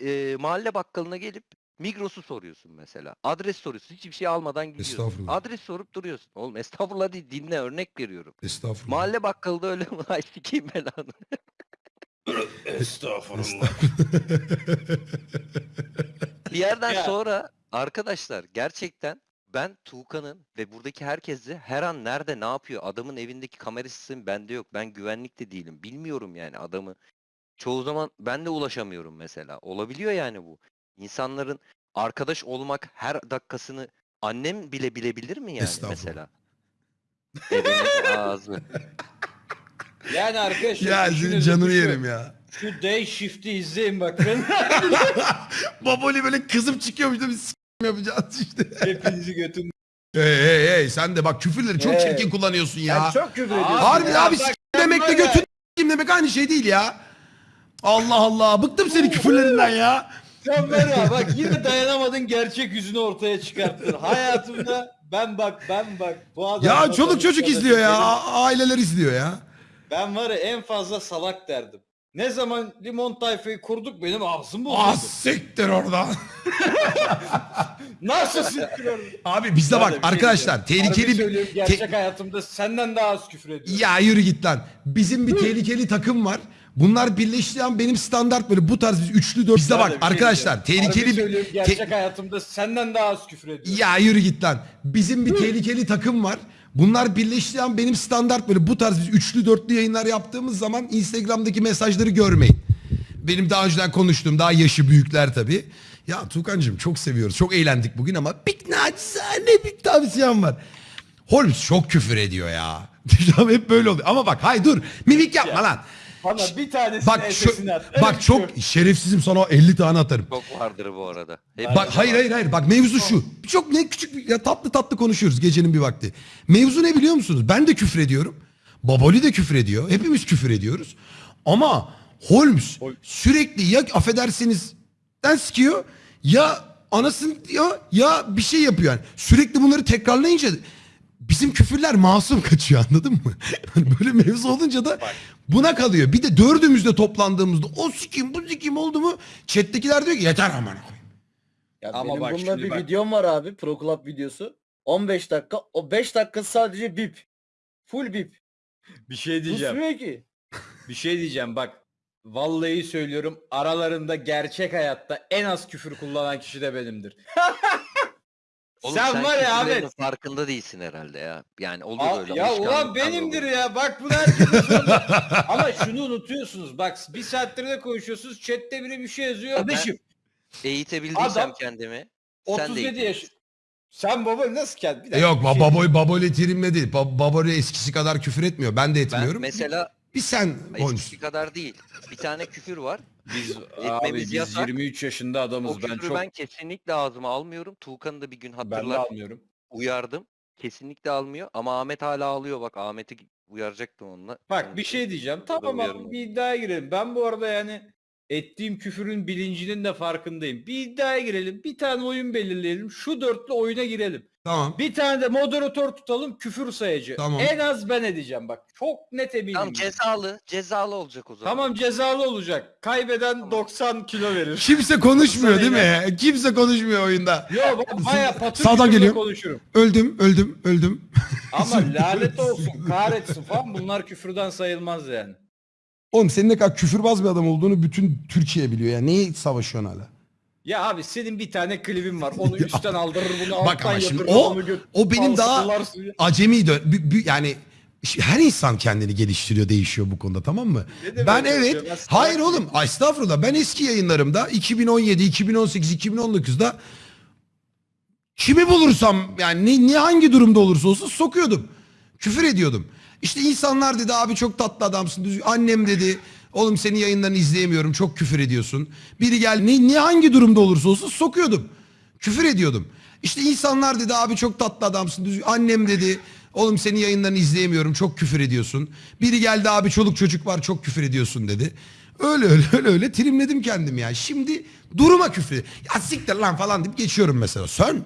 e, mahalle bakkalına gelip Migros'u soruyorsun mesela. Adres soruyorsun. Hiçbir şey almadan gidiyorsun. Estağfurullah. Adres sorup duruyorsun. Oğlum estağfurullah değil dinle örnek veriyorum. Estağfurullah. Mahalle bakkalı öyle mi? Ay sikeyim belanı. Estağfurullah. Bir yerden Ya. sonra arkadaşlar gerçekten ben Tuğkan'ın ve buradaki herkesi her an nerede ne yapıyor adamın evindeki kamera sistemi bende yok. Ben güvenlikte değilim. Bilmiyorum yani adamı. Çoğu zaman ben de ulaşamıyorum mesela. Olabiliyor yani bu. İnsanların arkadaş olmak her dakikasını annem bile bilebilir mi yani Estağfurullah. mesela? Ağzı. Yani arkadaşlar ya senin düşünün canını şu- yerim ya. Şu Day Shift'i izleyin bakın. Baboli böyle kızıp çıkıyormuş da biz s**im yapacağız işte. Hepinizi götüm. Hey hey hey sen de bak küfürleri çok Hey. çirkin kullanıyorsun ya. Sen çok küfür ediyorsun. Harbi ya abi s**im götün s**im demek aynı şey değil ya. Allah Allah bıktım senin küfürlerinden ya. Sen var ya bak yine dayanamadın gerçek yüzünü ortaya çıkarttın. Hayatımda ben bak ben bak bu adam. Ya çoluk çocuk izliyor ya. a- Aileler izliyor ya. Ben var ya en fazla salak derdim. Ne zaman limon tayfayı kurduk benim ağzım bozuldu. Ah siktir oradan. Nasıl siktir Abi bizde bak arkadaşlar tehlikeli bir... Gerçek hayatımda senden daha az küfür ediyorum. Ya yürü git lan. Bizim bir tehlikeli takım var. Bunlar birleştiği an benim standart böyle bu tarz üçlü dört. Bizde bak şey arkadaşlar diyeceğim. tehlikeli bir... te- gerçek hayatımda senden daha az küfür ediyorum. Ya yürü git lan. Bizim bir tehlikeli takım var. Bunlar birleştiği an benim standart böyle bu tarz biz üçlü dörtlü yayınlar yaptığımız zaman Instagram'daki mesajları görmeyin. Benim daha önceden konuştuğum daha yaşı büyükler tabii. Ya Tuğkan'cığım çok seviyoruz. Çok eğlendik bugün ama bir naçizane bir tavsiyem var. Holmes çok küfür ediyor ya. Hep böyle oluyor. Ama bak hayır dur. Mimik yapma lan. Bana bir tanesini Bak şu, at. Bak çok şerefsizim sana 50 tane atarım. Çok vardır bu arada. Hep Bak hayır hayır hayır bak mevzu şu. Çok ne küçük bir- ya tatlı tatlı konuşuyoruz gecenin bir vakti. Mevzu ne biliyor musunuz? Ben de küfür ediyorum. Baboli de küfür ediyor. Hepimiz küfür ediyoruz. Ama Holmes sürekli ya affedersiniz den sikiyor ya anasını diyor ya bir şey yapıyor yani. Sürekli bunları tekrarlayınca bizim küfürler masum kaçıyor anladın mı? Böyle mevzu olunca da buna kalıyor. Bir de dördümüzde toplandığımızda o sikim bu sikim oldu mu chat'tekiler diyor ki yeter aman. Ya Ama benim bak bununla şimdi bir bak. videom var abi. Pro Club videosu. 15 dakika. O 5 dakika sadece bip. Full bip. Bir şey diyeceğim. Susmuyor ki. Bir şey diyeceğim bak. Vallahi söylüyorum aralarında gerçek hayatta en az küfür kullanan kişi de benimdir. Oğlum sen, var ya Ahmet. farkında değilsin herhalde ya. Yani olur Aa, öyle. ya ulan benimdir dolayı. ya bak söyle. Ama şunu unutuyorsunuz bak bir saattir de konuşuyorsunuz chatte biri bir şey yazıyor. Kardeşim, Eğitebildiysem Adam kendimi. sen de 37 yaş. Sen baba nasıl kendi? Bir dakika, Yok bir şey baboli baboli terimle değil. Ba- baboli eskisi kadar küfür etmiyor. Ben de Ben etmiyorum. mesela bir sen eskisi kadar değil. Bir tane küfür var. Biz Etmemiz abi biz yasak. 23 yaşında O adamız ben küfürü çok ben kesinlikle ağzıma almıyorum. Tuğkan'ı da bir gün ben de hatırlar. almıyorum. Uyardım. Kesinlikle almıyor ama Ahmet hala alıyor bak Ahmet'i uyaracaktım onunla. Bak bir şey diyeceğim. Tamam uyarım abi bir iddiaya girelim. Ben bu arada yani ettiğim küfürün bilincinin de farkındayım. Bir iddiaya girelim. Bir tane oyun belirleyelim. Şu dörtlü oyuna girelim. Tamam. Bir tane de moderatör tutalım küfür sayıcı. Tamam. En az ben edeceğim bak. Çok net eminim. Tamam cezalı. Cezalı olacak o zaman. Tamam cezalı olacak. Kaybeden 90 kilo verir. Kimse konuşmuyor değil mi? Kimse konuşmuyor oyunda. Yo ben baya patır Sağdan geliyor. konuşurum. Öldüm, öldüm, öldüm. Ama lanet olsun kahretsin falan bunlar küfürden sayılmaz yani. Oğlum senin ne kadar küfürbaz bir adam olduğunu bütün Türkiye biliyor ya. Niye savaşıyorsun hala? Ya abi senin bir tane klibin var. Onu üstten aldırır bunu Bak alttan ama şimdi yatırır. o- onu gö- o benim daha-. Acemi dö- bü- bü- yani ş- her insan kendini geliştiriyor, değişiyor bu konuda tamam mı? Ne demek Ben öyle evet, şey? Ben salak hayır oğlum, ay estağfurullah. Ben eski yayınlarımda 2017, 2018, 2019'da kimi bulursam yani ne, ne hangi durumda olursa olsun sokuyordum. Küfür ediyordum. İşte insanlar dedi abi çok tatlı adamsın. düzgün- Annem dedi oğlum senin yayınlarını izleyemiyorum çok küfür ediyorsun. Biri gel ne, ne hangi durumda olursa olsun sokuyordum. Küfür ediyordum. İşte insanlar dedi abi çok tatlı adamsın. düzgün- Annem dedi oğlum senin yayınlarını izleyemiyorum çok küfür ediyorsun. Biri geldi abi çoluk çocuk var çok küfür ediyorsun dedi. Öyle öyle öyle öyle trimledim kendim ya. Şimdi duruma küfür. Ya siktir lan falan deyip geçiyorum mesela. Sen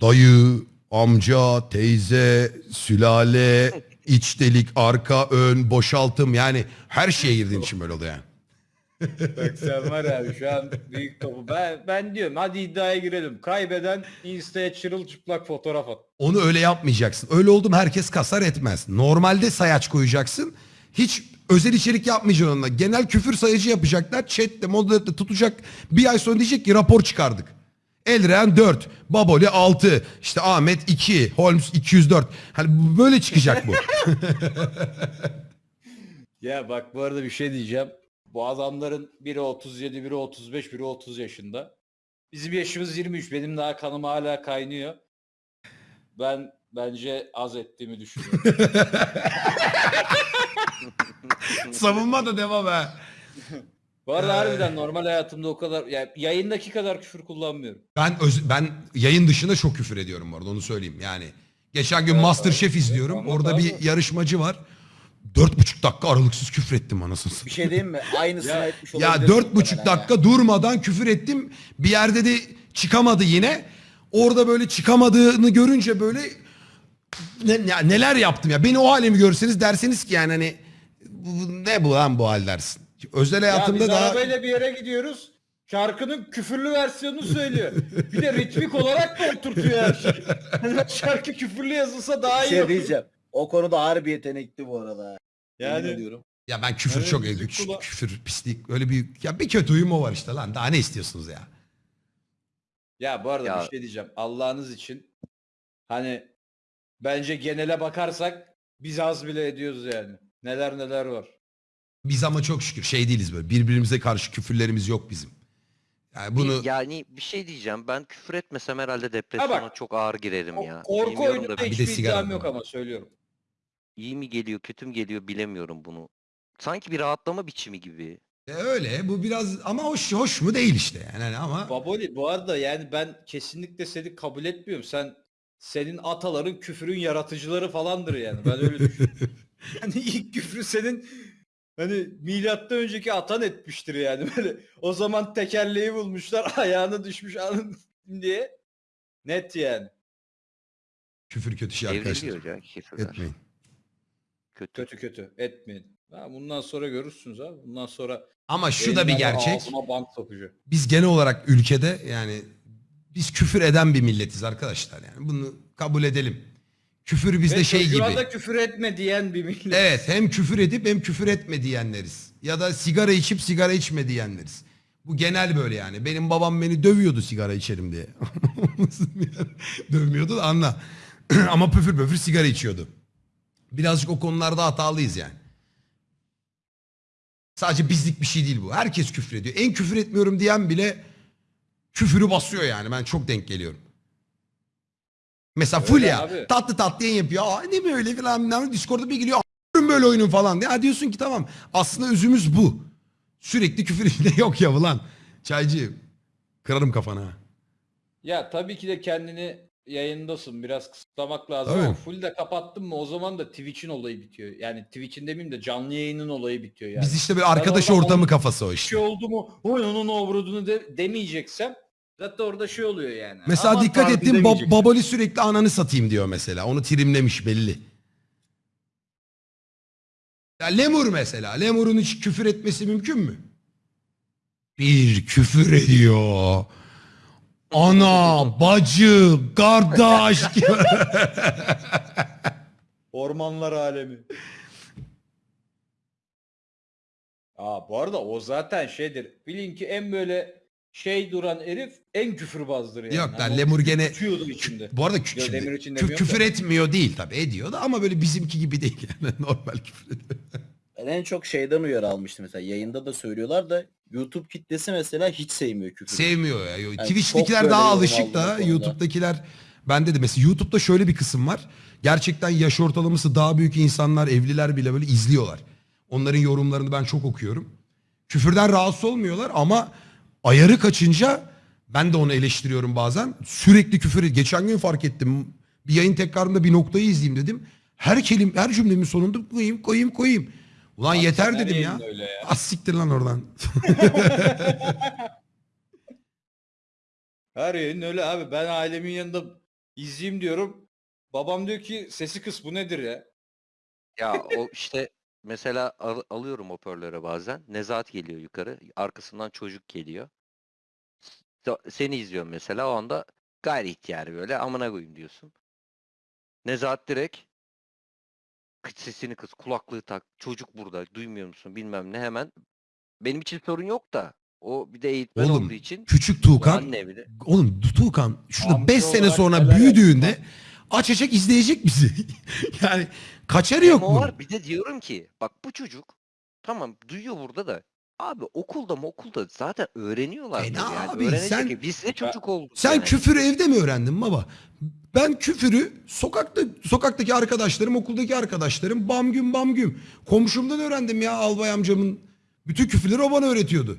dayı, amca, teyze, sülale, iç delik, arka, ön, boşaltım yani her şeye girdiğin için böyle oluyor yani. Bak sen var abi şu an büyük topu. Ben, ben diyorum hadi iddiaya girelim. Kaybeden Insta'ya çırılçıplak fotoğraf at. Onu öyle yapmayacaksın. Öyle oldu mu herkes kasar etmez. Normalde sayaç koyacaksın. Hiç özel içerik yapmayacaksın onunla. Genel küfür sayacı yapacaklar. Chat'te, moderate'de tutacak. Bir ay sonra diyecek ki rapor çıkardık. Elren 4, Baboli 6, işte Ahmet 2, Holmes 204. Hani böyle çıkacak bu. Ya bak bu arada bir şey diyeceğim. Bu adamların biri 37, biri 35, biri 30 yaşında. Bizim yaşımız 23. Benim daha kanım hala kaynıyor. Ben bence az ettiğimi düşünüyorum. Savunma da devam ha. Bu arada Ee. harbiden normal hayatımda o kadar yani yayındaki kadar küfür kullanmıyorum. Ben öz- ben yayın dışında çok küfür ediyorum bu arada onu söyleyeyim. Yani geçen gün Evet, Masterchef abi. izliyorum. Evet, Orada anlat bir abi. yarışmacı var. Dört buçuk dakika aralıksız küfür ettim anasını satayım. Bir şey diyeyim mi? Aynısını Ya- etmiş Ya olabilirsin dört buçuk muhtemelen ya. dakika durmadan küfür ettim. Bir yerde de çıkamadı yine. Orada böyle çıkamadığını görünce böyle ne, ya neler yaptım ya. Beni o halimi görseniz derseniz ki yani hani bu- ne bu lan bu hal dersin. Özel Ya hayatımda biz daha arabayla bir yere gidiyoruz. Şarkının küfürlü versiyonunu söylüyor. Bir de ritmik olarak da oturtuyor her şeyi. Hani Şarkı küfürlü yazılsa daha Bir iyi şey olur. diyeceğim. O konuda harbi yetenekli bu arada. Yani- Yemin ediyorum. ya ben küfür Evet, çok küfür, kula- küfür pislik öyle bir ya bir kötü huyum o var işte lan. Daha ne istiyorsunuz ya? Ya bu arada Ya- bir şey diyeceğim. Allah'ınız için hani bence genele bakarsak biz az bile ediyoruz yani. Neler neler var. Biz ama çok şükür şey değiliz böyle. Birbirimize karşı küfürlerimiz yok bizim. Yani bunu yani bir şey diyeceğim. Ben küfür etmesem herhalde depresyona çok ağır girerim O- ya. Korku Bilmiyorum oyununda da bir de hiçbir sigara iddiam var. yok ama söylüyorum. iyi mi geliyor, kötü mü geliyor bilemiyorum bunu. Sanki bir rahatlama biçimi gibi. E öyle bu biraz ama hoş hoş mu değil işte yani Hani ama Baboli bu arada yani ben kesinlikle seni kabul etmiyorum. Sen senin ataların küfürün yaratıcıları falandır yani. Ben öyle düşünüyorum. hani ilk küfrü senin hani milattan önceki atan etmiştir yani böyle. O zaman tekerleği bulmuşlar ayağına düşmüş anın diye. Net yani. küfür kötü şey arkadaşlar. Evriliyor ya küfürler. Etmeyin. Kötü. Kötü kötü etmeyin. Ha, bundan sonra görürsünüz abi. Bundan sonra Ama şu da bir gerçek. Biz genel olarak ülkede yani biz küfür eden bir milletiz arkadaşlar yani. Bunu kabul edelim. Küfür bizde Ve şey çocuğa gibi. da küfür etme diyen bir millet. Evet hem küfür edip hem küfür etme diyenleriz. Ya da sigara içip sigara içme diyenleriz. Bu genel böyle yani. Benim babam beni dövüyordu sigara içerim diye. Dövmüyordu da anla. Ama püfür püfür sigara içiyordu. Birazcık o konularda hatalıyız yani. Sadece bizlik bir şey değil bu. Herkes küfür ediyor. En küfür etmiyorum diyen bile küfürü basıyor yani. Ben çok denk geliyorum. Mesela Fulya abi. tatlı tatlı yayın yapıyor. Aa, ne mi öyle falan. bilmem. Discord'da bir geliyor. "A**ım böyle oyunun falan diye. Ha diyorsun ki tamam. Aslında özümüz bu. Sürekli küfür içinde yok ya ulan. Çaycı. Kırarım kafana. Ya tabii ki de kendini yayındasın. Biraz kısıtlamak lazım Tabii. ama full de kapattın mı o zaman da Twitch'in olayı bitiyor. Yani Twitch'in demeyeyim de canlı yayının olayı bitiyor yani. Biz işte bir arkadaş ortamı kafası o Bir işte. şey oldu mu oy onun obrudunu de, demeyeceksem zaten orada şey oluyor yani. Mesela Aman dikkat tanrım ettim Ba- demeyeceksin. Baboli sürekli ananı satayım diyor mesela. Onu trimlemiş belli. Ya Lemur mesela. Lemur'un hiç küfür etmesi mümkün mü? Bir küfür ediyor. Ana, bacı, kardeş. Ormanlar alemi. Aa bu arada o zaten şeydir. Bilin ki en böyle şey duran herif en küfürbazdır yani. Yok lan, Hani o Lemur küfür gene- içinde. Bu arada kü- şimdi için kü- demiyorum küfür da. etmiyor değil tabii ediyor da ama böyle bizimki gibi değil yani normal küfür ediyor. Ben en çok şeyden uyarı almıştım mesela. Yayında da söylüyorlar da YouTube kitlesi mesela hiç sevmiyor küfürü. Sevmiyor ya. çok Twitch'tekiler böyle daha yorum alışık aldım da konuda. YouTube'dakiler bende de mesela YouTube'da şöyle bir kısım var. Gerçekten yaş ortalaması daha büyük insanlar, evliler bile böyle izliyorlar. Onların yorumlarını ben çok okuyorum. Küfürden rahatsız olmuyorlar ama ayarı kaçınca ben de onu eleştiriyorum bazen. Sürekli küfür. Geçen gün fark ettim. Bir yayın tekrarında bir noktayı izleyeyim dedim. Her kelim, her cümlemin sonunda koyayım, koyayım, koyayım. Ulan Abi yeter dedim ya. ya. Az siktir lan oradan. Her yayın öyle abi. Ben ailemin yanında izleyeyim diyorum. Babam diyor ki sesi kıs bu nedir ya? Ya o işte mesela al- alıyorum hoparlöre bazen. Nezahat geliyor yukarı. Arkasından çocuk geliyor. Seni izliyorum mesela o anda gayri ihtiyari böyle amına koyayım diyorsun. Nezahat direkt kıç sesini kız kulaklığı tak çocuk burada duymuyor musun bilmem ne hemen benim için sorun yok da o bir de eğitmen Oğlum, olduğu için Küçük Tuğkan. anne bile Oğlum Tuğkan şurada Amca 5 sene sonra büyüdüğünde açacak izleyecek bizi. yani kaçarı yok bunun. var bir de diyorum ki bak bu çocuk tamam duyuyor burada da abi okulda mı okulda zaten öğreniyorlar. E ne yani. abi, Öğrenecek sen- ki biz de çocuk olduk. Sen yani. küfürü evde mi öğrendin baba? Ben küfürü sokakta sokaktaki arkadaşlarım, okuldaki arkadaşlarım bam güm bam güm. Komşumdan öğrendim ya albay amcamın. Bütün küfürleri o bana öğretiyordu.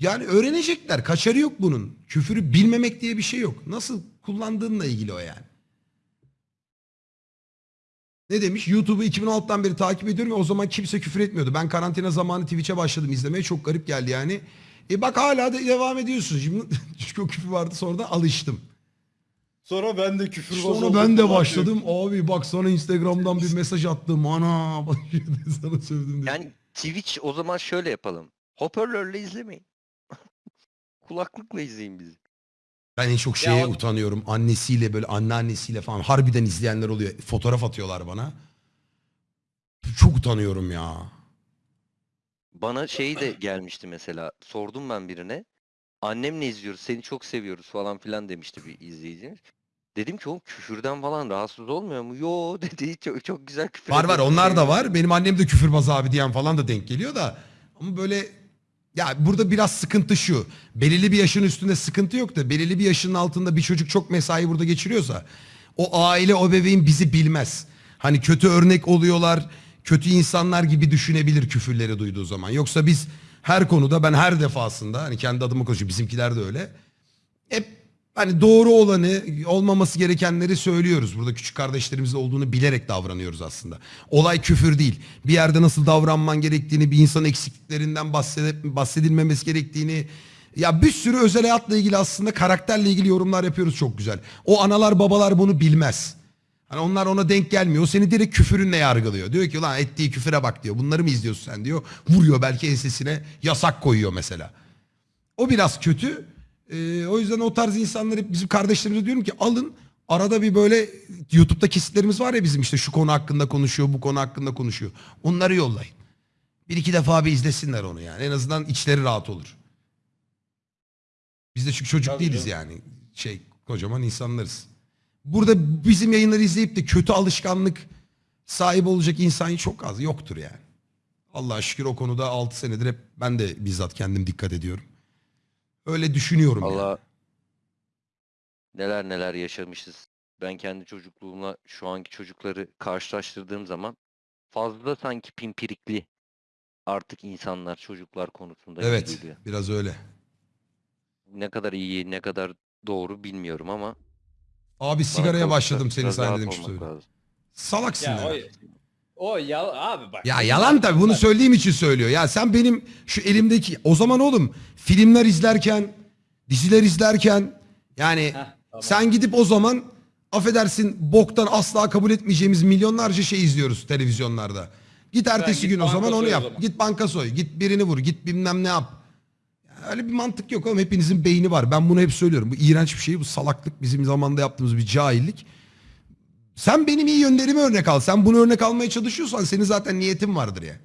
Yani öğrenecekler. Kaçarı yok bunun. Küfürü bilmemek diye bir şey yok. Nasıl kullandığınla ilgili o yani. Ne demiş? YouTube'u 2016'dan beri takip ediyorum ve o zaman kimse küfür etmiyordu. Ben karantina zamanı Twitch'e başladım izlemeye. Çok garip geldi yani. E bak hala da devam ediyorsun. Şimdi çünkü o küfür vardı sonra da alıştım. Sonra ben de küfür Sonra ben de başladım. Abi bak sana Instagram'dan bir mesaj attım. Ana sana sövdüm diye. Yani Twitch o zaman şöyle yapalım. Hoparlörle izlemeyin. Kulaklıkla izleyin bizi. Ben en çok şeye o- utanıyorum. Annesiyle böyle anneannesiyle falan harbiden izleyenler oluyor. Fotoğraf atıyorlar bana. Çok utanıyorum ya. Bana şey de gelmişti mesela. Sordum ben birine. Annemle izliyoruz. Seni çok seviyoruz falan filan demişti bir izleyicimiz. Dedim ki oğlum küfürden falan rahatsız olmuyor mu? Yo dedi. Çok, çok güzel küfür Var var ediyorsun, onlar da seviyorum." var. Benim annem de küfürbaz abi diyen falan da denk geliyor da. Ama böyle ya burada biraz sıkıntı şu. Belirli bir yaşın üstünde sıkıntı yok da belirli bir yaşın altında bir çocuk çok mesai burada geçiriyorsa o aile o bebeğin bizi bilmez. Hani kötü örnek oluyorlar, kötü insanlar gibi düşünebilir küfürleri duyduğu zaman. Yoksa biz her konuda ben her defasında hani kendi adıma konuşuyorum bizimkiler de öyle. Hep hani doğru olanı, olmaması gerekenleri söylüyoruz. Burada küçük kardeşlerimizle olduğunu bilerek davranıyoruz aslında. Olay küfür değil. Bir yerde nasıl davranman gerektiğini, bir insanın eksikliklerinden bahsedilmemesi gerektiğini... Ya bir sürü özel hayatla ilgili aslında karakterle ilgili yorumlar yapıyoruz çok güzel. O analar babalar bunu bilmez. Hani onlar ona denk gelmiyor. O seni direkt küfürünle yargılıyor. Diyor ki lan ettiği küfüre bak diyor. Bunları mı izliyorsun sen diyor. Vuruyor belki ensesine yasak koyuyor mesela. O biraz kötü. Ee, o yüzden o tarz insanlar hep bizim kardeşlerimize diyorum ki alın arada bir böyle YouTube'da kesitlerimiz var ya bizim işte şu konu hakkında konuşuyor, bu konu hakkında konuşuyor. Onları yollayın. Bir iki defa bir izlesinler onu yani. En azından içleri rahat olur. Biz de çünkü çocuk Tabii değiliz canım. yani. Şey kocaman insanlarız. Burada bizim yayınları izleyip de kötü alışkanlık sahibi olacak insan çok az. Yoktur yani. Allah'a şükür o konuda 6 senedir hep ben de bizzat kendim dikkat ediyorum. Öyle düşünüyorum yani. Allah neler neler yaşamışız. Ben kendi çocukluğumla şu anki çocukları karşılaştırdığım zaman fazla sanki pimpirikli artık insanlar çocuklar konusunda gibi Evet geliyor. biraz öyle. Ne kadar iyi ne kadar doğru bilmiyorum ama Abi bana sigaraya kalırsa başladım seni biraz rahat demiş olmak öyle. lazım. Salaksın Ya ya. o, o ya abi bak. Ya yalan tabii bunu söylediğim için söylüyor. Ya sen benim şu elimdeki o zaman oğlum filmler izlerken, diziler izlerken yani Heh, tamam. sen gidip o zaman affedersin boktan asla kabul etmeyeceğimiz milyonlarca şey izliyoruz televizyonlarda. Git ertesi git gün o zaman onu yap. zaman. Git banka soy, git birini vur, git bilmem ne yap. Ya Öyle bir mantık yok oğlum. Hepinizin beyni var. Ben bunu hep söylüyorum. Bu iğrenç bir şey. Bu salaklık bizim zamanda yaptığımız bir cahillik. Sen benim iyi yönlerimi örnek al. Sen bunu örnek almaya çalışıyorsan senin zaten niyetin vardır ya.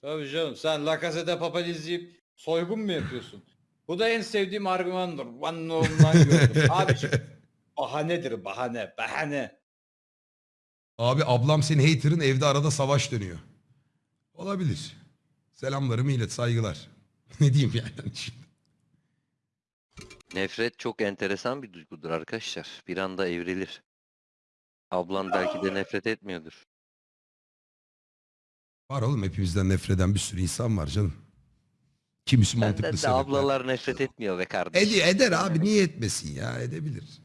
Tabii canım sen La Casa de Papel izleyip soygun mu yapıyorsun? Bu da en sevdiğim argümandır. One ondan gördüm. Abiciğim bahanedir bahane bahane. Abi ablam senin hater'ın evde arada savaş dönüyor. Olabilir. Selamlarımı ilet saygılar. ne diyeyim yani şimdi. Nefret çok enteresan bir duygudur arkadaşlar. Bir anda evrilir. Ablan belki de nefret etmiyordur. Var oğlum hepimizden nefret eden bir sürü insan var canım. Kimisi mantıklı Benden de sebepler. ablalar nefret etmiyor be kardeşim. Ed- eder abi niye etmesin ya edebilir.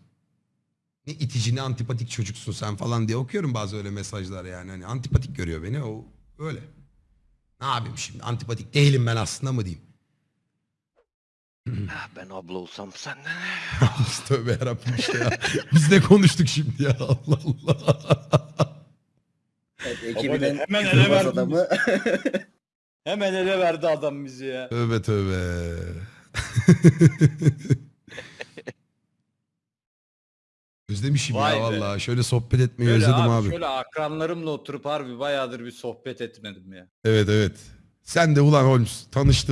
Ne itici ne antipatik çocuksun sen falan diye okuyorum bazı öyle mesajlar yani. Hani antipatik görüyor beni o öyle. Ne yapayım şimdi antipatik değilim ben aslında mı diyeyim. Ah, Ben abla olsam senden. Tövbe yarabbim işte ya. Biz de konuştuk şimdi ya Allah Allah. Evet, Ekibinin hemen ele verdin. adamı. Hemen ele verdi adam bizi ya. Tövbe tövbe. Özlemişim Vay ya be. vallahi. Şöyle sohbet etmeyi Şöyle özledim abi, abi. Şöyle akranlarımla oturup harbi bayağıdır bir sohbet etmedim ya. Evet evet. Sen de ulan Holmes tanıştı